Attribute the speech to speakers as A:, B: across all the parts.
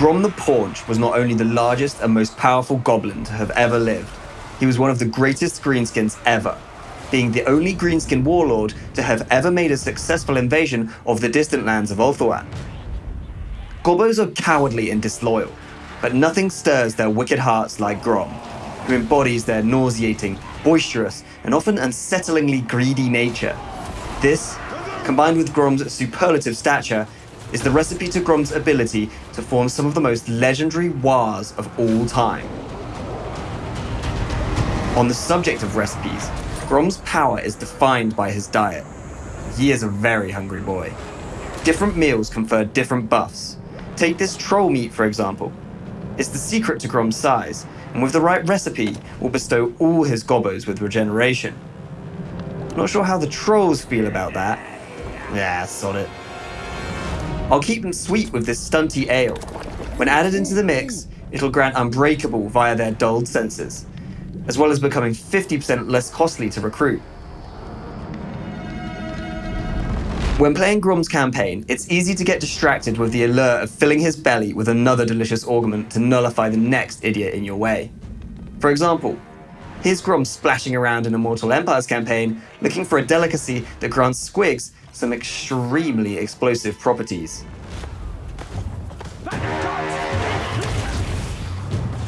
A: Grom the Paunch was not only the largest and most powerful goblin to have ever lived, he was one of the greatest greenskins ever, being the only greenskin warlord to have ever made a successful invasion of the distant lands of Ulthuan. Gobbos are cowardly and disloyal, but nothing stirs their wicked hearts like Grom, who embodies their nauseating, boisterous, and often unsettlingly greedy nature. This, combined with Grom's superlative stature, is the recipe to Grom's ability to form some of the most legendary Waaaghs of all time. On the subject of recipes, Grom's power is defined by his diet. He is a very hungry boy. Different meals confer different buffs. Take this troll meat, for example. It's the secret to Grom's size, and with the right recipe, will bestow all his gobbos with regeneration. Not sure how the trolls feel about that. Yeah, sod it. I'll keep them sweet with this stunty ale. When added into the mix, it'll grant Unbreakable via their dulled senses, as well as becoming 50% less costly to recruit. When playing Grom's campaign, it's easy to get distracted with the allure of filling his belly with another delicious augment to nullify the next idiot in your way. For example, here's Grom splashing around in Immortal Empire's campaign, looking for a delicacy that grants Squigs some extremely explosive properties.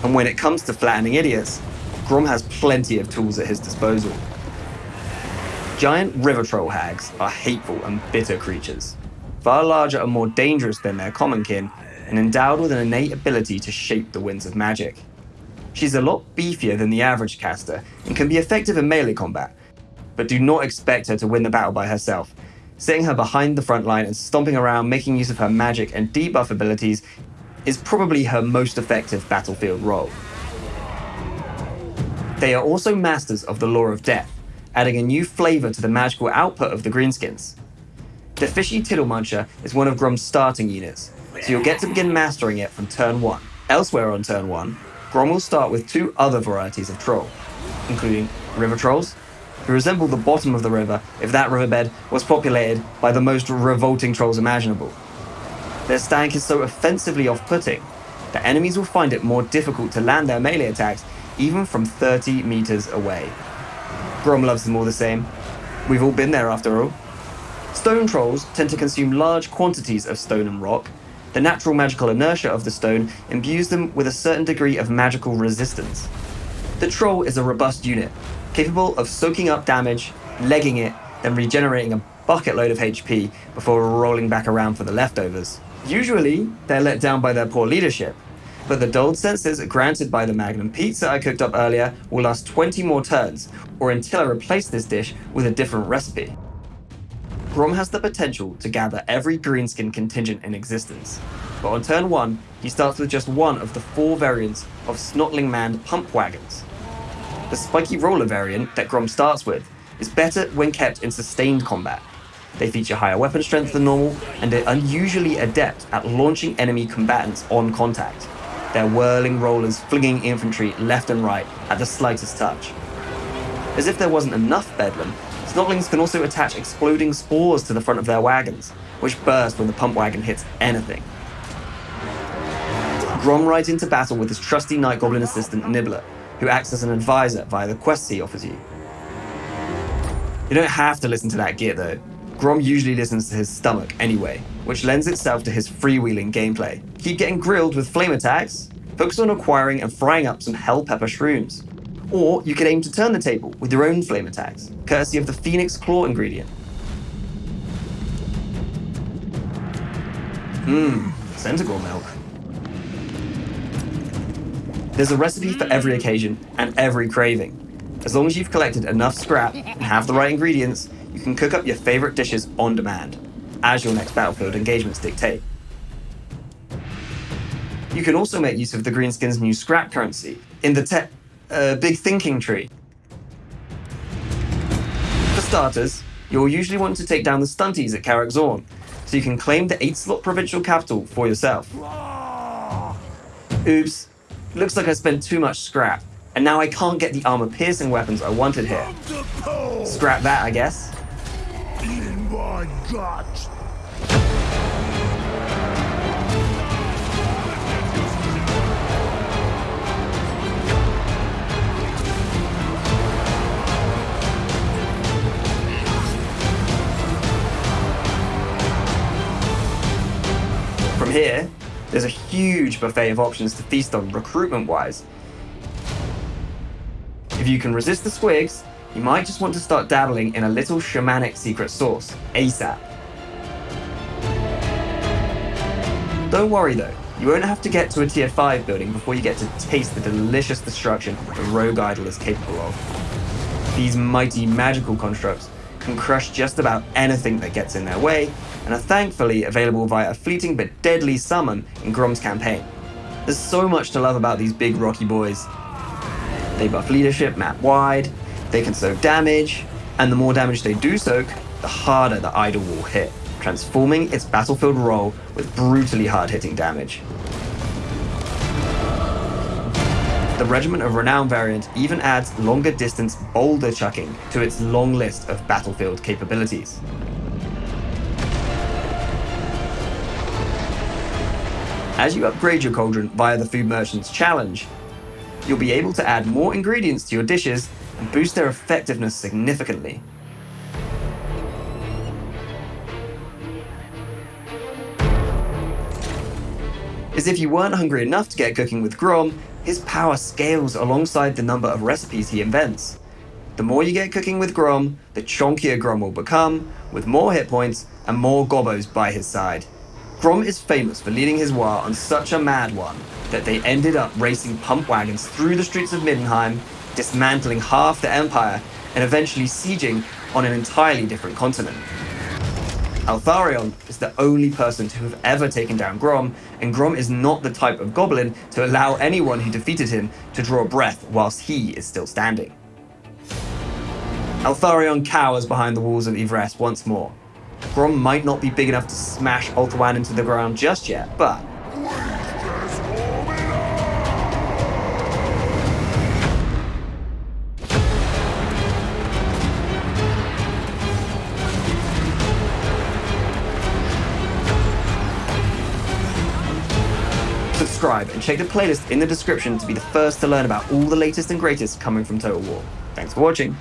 A: And when it comes to flattening idiots, Grom has plenty of tools at his disposal. Giant river troll hags are hateful and bitter creatures, far larger and more dangerous than their common kin, and endowed with an innate ability to shape the winds of magic. She's a lot beefier than the average caster and can be effective in melee combat, but do not expect her to win the battle by herself. Setting her behind the front line and stomping around making use of her magic and debuff abilities is probably her most effective battlefield role. They are also masters of the Lore of Death, adding a new flavor to the magical output of the Greenskins. The Fishy Tittle Muncher is one of Grom's starting units, so you'll get to begin mastering it from turn 1. Elsewhere on turn 1, Grom will start with two other varieties of troll, including River Trolls, who resemble the bottom of the river if that riverbed was populated by the most revolting trolls imaginable. Their stank is so offensively off-putting that enemies will find it more difficult to land their melee attacks even from 30 meters away. Grom loves them all the same. We've all been there after all. Stone trolls tend to consume large quantities of stone and rock. The natural magical inertia of the stone imbues them with a certain degree of magical resistance. The troll is a robust unit, capable of soaking up damage, legging it, then regenerating a bucket load of HP before rolling back around for the leftovers. Usually, they're let down by their poor leadership, but the dulled senses granted by the Magnum pizza I cooked up earlier will last 20 more turns, or until I replace this dish with a different recipe. Grom has the potential to gather every greenskin contingent in existence, but on turn 1, he starts with just one of the four variants of Snotling manned pump wagons. The spiky roller variant that Grom starts with is better when kept in sustained combat. They feature higher weapon strength than normal, and are unusually adept at launching enemy combatants on contact their whirling rollers flinging infantry left and right at the slightest touch. As if there wasn't enough bedlam, Snotlings can also attach exploding spores to the front of their wagons, which burst when the pump wagon hits anything. Grom rides into battle with his trusty Night Goblin assistant Nibbler, who acts as an advisor via the quests he offers you. You don't have to listen to that gear though. Grom usually listens to his stomach anyway, which lends itself to his freewheeling gameplay. Keep getting grilled with flame attacks, focus on acquiring and frying up some hell pepper shrooms. Or you could aim to turn the table with your own flame attacks, courtesy of the Phoenix Claw ingredient. Mmm, Centaur milk. There's a recipe for every occasion and every craving. As long as you've collected enough scrap and have the right ingredients, you can cook up your favorite dishes on demand, as your next battlefield engagements dictate. You can also make use of the Greenskins' new scrap currency in the uh, Big Thinking Tree. For starters, you'll usually want to take down the stunties at Karak Zorn, so you can claim the 8-slot provincial capital for yourself. Oops, Looks like I spent too much scrap, and now I can't get the armor-piercing weapons I wanted here. Scrap that, I guess. In my gut. From here, there's a huge buffet of options to feast on recruitment-wise. If you can resist the squigs, you might just want to start dabbling in a little shamanic secret sauce, ASAP. Don't worry though, you won't have to get to a tier 5 building before you get to taste the delicious destruction the Rogue Idol is capable of. These mighty magical constructs can crush just about anything that gets in their way, and are thankfully available via a fleeting but deadly summon in Grom's campaign. There's so much to love about these big rocky boys. They buff leadership map wide, they can soak damage, and the more damage they do soak, the harder the idol will hit transforming its battlefield role with brutally hard-hitting damage. The Regiment of Renown variant even adds longer distance boulder chucking to its long list of battlefield capabilities. As you upgrade your cauldron via the Food Merchant's challenge, you'll be able to add more ingredients to your dishes and boost their effectiveness significantly. As if you weren't hungry enough to get cooking with Grom, his power scales alongside the number of recipes he invents. The more you get cooking with Grom, the chonkier Grom will become, with more hit points and more gobbos by his side. Grom is famous for leading his Waaagh on such a mad one that they ended up racing pump wagons through the streets of Middenheim, dismantling half the empire, and eventually sieging on an entirely different continent. Eltharion is the only person to have ever taken down Grom, and Grom is not the type of goblin to allow anyone who defeated him to draw breath whilst he is still standing. Eltharion cowers behind the walls of Yvresse once more. Grom might not be big enough to smash Ulthuan into the ground just yet, but subscribe, and check the playlist in the description to be the first to learn about all the latest and greatest coming from Total War. Thanks for watching.